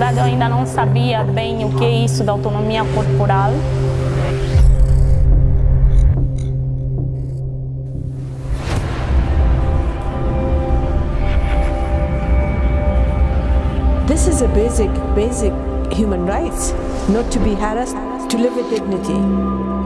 ainda não sabia bem o que é isso da autonomia corporal. This is a basic, basic human rights, not to be harassed, to live with dignity.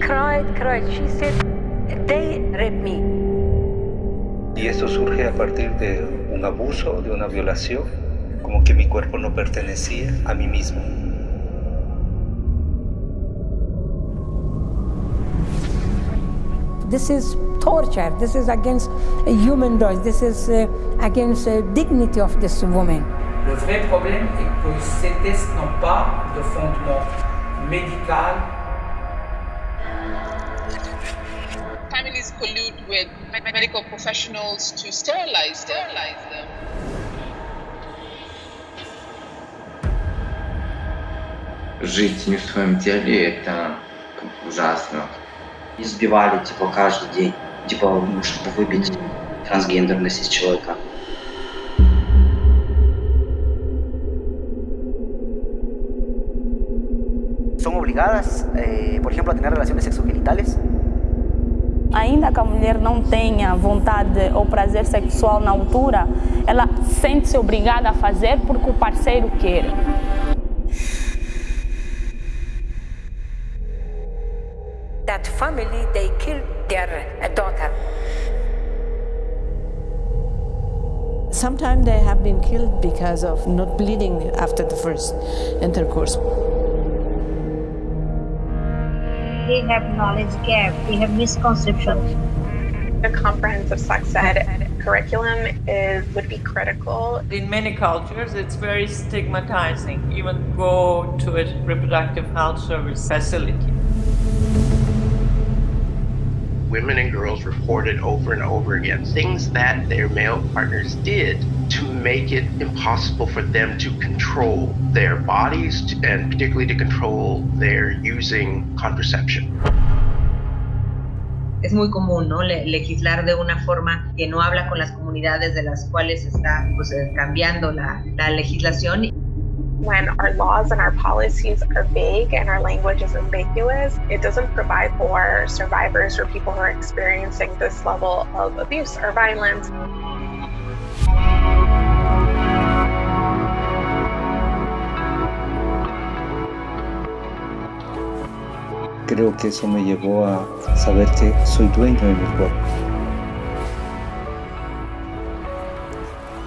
Cried, cried. She said, they raped me. Y esto surge a partir de un abuso, de una violación, como que mi cuerpo no pertenecía a mí mismo. This is torture. This is against uh, human rights. This is uh, against the dignity of this woman. Le vrai problème est que ces tests n'ont pas de fondement médical. Families collude with medical professionals to sterilize, sterilize them. Жить не в своем теле это ужасно. Избивали, типа, каждый день, типа, ну, чтобы выбить трансгендерность из человека. Son obligadas, eh, por ejemplo, a tener relaciones sexogenitales. Ainda que a mulher não tenha vontade ou prazer sexual na altura, ela sente-se obrigada a fazer porque o parceiro quer. That family, they killed their daughter. Sometimes they have been killed because of not bleeding after the first intercourse. They have knowledge gap, they have misconceptions. A comprehensive sex ed curriculum is would be critical. In many cultures, it's very stigmatizing. Even go to a reproductive health service facility. Women and girls reported over and over again things that their male partners did to make it impossible for them to control their bodies and particularly to control their using contraception. es muy común ¿no? Le legislar de una forma que no habla con las comunidades de las cuales está pues, eh, cambiando la, la legislación. When our laws and our policies are vague and our language is ambiguous, it doesn't provide for survivors or people who are experiencing this level of abuse or violence. Creo que eso me llevó a saber que soy dueño de mi cuerpo.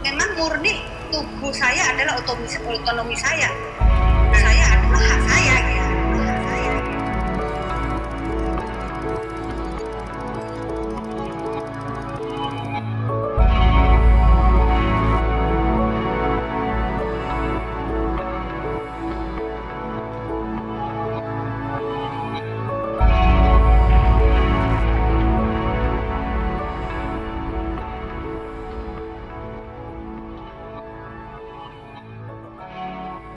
Memang murni tubuh saya adalah otonomi, otonomi saya. Saya adalah hak saya.